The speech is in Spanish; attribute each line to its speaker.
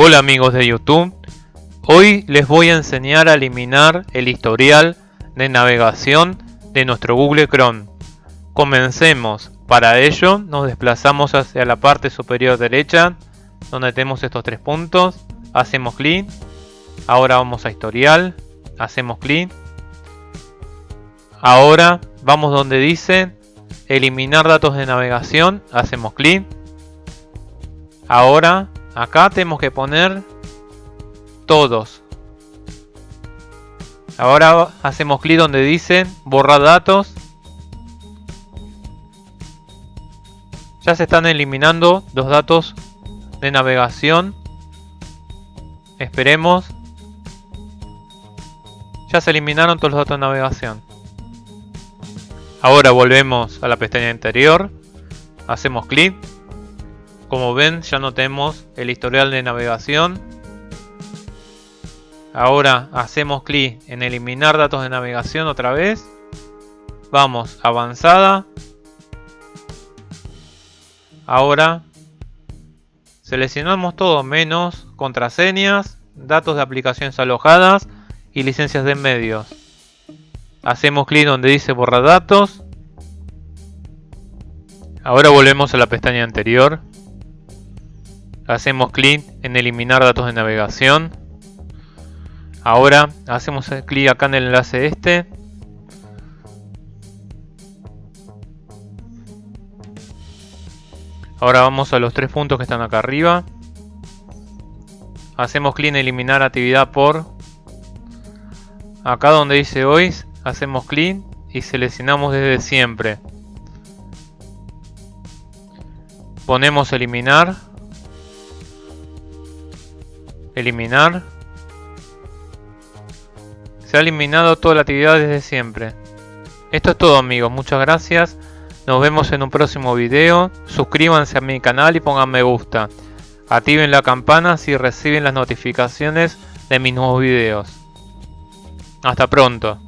Speaker 1: Hola amigos de YouTube, hoy les voy a enseñar a eliminar el historial de navegación de nuestro Google Chrome. Comencemos, para ello nos desplazamos hacia la parte superior derecha donde tenemos estos tres puntos, hacemos clic, ahora vamos a historial, hacemos clic, ahora vamos donde dice eliminar datos de navegación, hacemos clic, ahora Acá tenemos que poner todos. Ahora hacemos clic donde dice borrar datos. Ya se están eliminando los datos de navegación. Esperemos. Ya se eliminaron todos los datos de navegación. Ahora volvemos a la pestaña anterior. Hacemos clic. Como ven ya no tenemos el historial de navegación. Ahora hacemos clic en eliminar datos de navegación otra vez. Vamos avanzada. Ahora seleccionamos todo menos contraseñas, datos de aplicaciones alojadas y licencias de medios. Hacemos clic donde dice borrar datos. Ahora volvemos a la pestaña anterior hacemos clic en eliminar datos de navegación. Ahora hacemos clic acá en el enlace este. Ahora vamos a los tres puntos que están acá arriba. Hacemos clic en eliminar actividad por. Acá donde dice hoy hacemos clic y seleccionamos desde siempre. Ponemos eliminar Eliminar. Se ha eliminado toda la actividad desde siempre. Esto es todo amigos, muchas gracias. Nos vemos en un próximo video. Suscríbanse a mi canal y pongan me gusta. Activen la campana si reciben las notificaciones de mis nuevos videos. Hasta pronto.